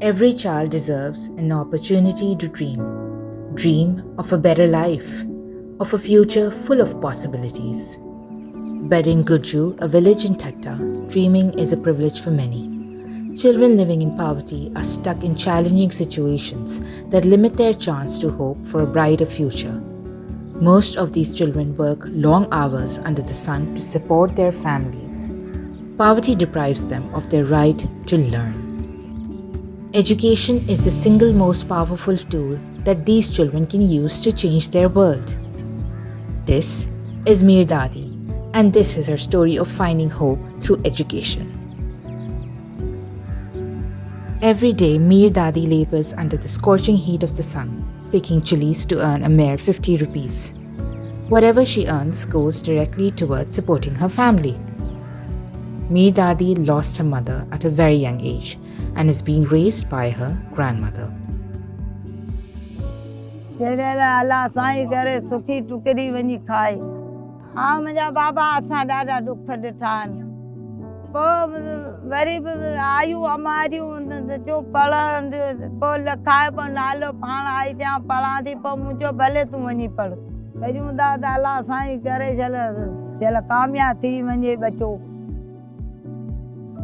Every child deserves an opportunity to dream. Dream of a better life, of a future full of possibilities. But in Gujju, a village in Thatta, dreaming is a privilege for many. Children living in poverty are stuck in challenging situations that limit their chance to hope for a brighter future. Most of these children work long hours under the sun to support their families. Poverty deprives them of their right to learn. Education is the single most powerful tool that these children can use to change their world. This is Mir Dadi, and this is her story of finding hope through education. Every day, Mir Dadi labors under the scorching heat of the sun, picking chilies to earn a mere 50 rupees. Whatever she earns goes directly towards supporting her family. Mir, Dadi, lost her mother at a very young age and is being raised by her grandmother. Jalal Allah Sahi kare sukhi tukri vani khai. Ha, baba asan dada dukhde tan. Po, very, ayu amariyon, jo pala, po lakhai po nalo pala, aisa pala thi po bale tu vani pal. Kajum Allah Sahi kare jalal, jalal kamya thi vani.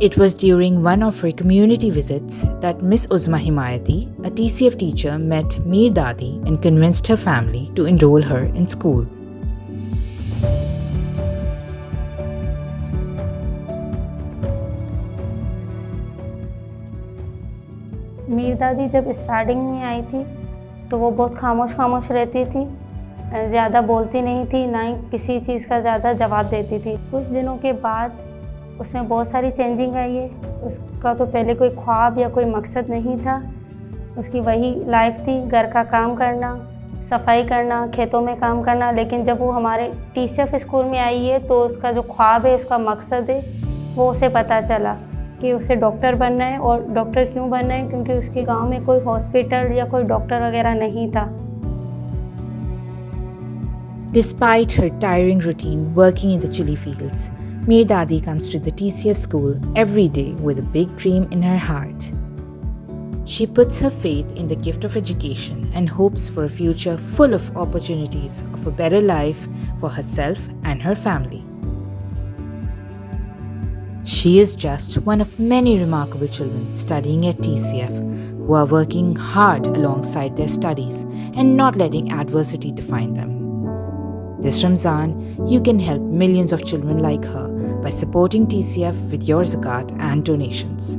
It was during one of her community visits that Miss Uzma Himayati, a TCF teacher, met Mir Dadi and convinced her family to enroll her in school. Mir दादी जब starting में आई थी तो वो बहुत खामोश खामोश रहती थी ज़्यादा बोलती नहीं थी ना ही किसी चीज़ का ज़्यादा जवाब देती थी कुछ दिनों के बाद उसमें बहुत सारी चेंजिंग आई है उसका तो पहले कोई ख्वाब या कोई मकसद नहीं था। उसकी वही लाइफ थी घर का काम करना सफ़ाई करना खेतों में काम करना लेकिन जब वो हमारे टी स्कूल में आई है तो उसका जो ख्वाब है उसका मकसद है वो उसे पता चला कि उसे डॉक्टर बनना है। और डॉक्टर क्यों बनना है? क्योंकि उसके गाँव में कोई हॉस्पिटल या कोई डॉक्टर वगैरह नहीं था। Despite her tiring routine working in the chili fields, Mir Dadi comes to the TCF school every day with a big dream in her heart. She puts her faith in the gift of education and hopes for a future full of opportunities of a better life for herself and her family. She is just one of many remarkable children studying at TCF who are working hard alongside their studies and not letting adversity define them. This Ramzan, you can help millions of children like her by supporting TCF with your zakat and donations.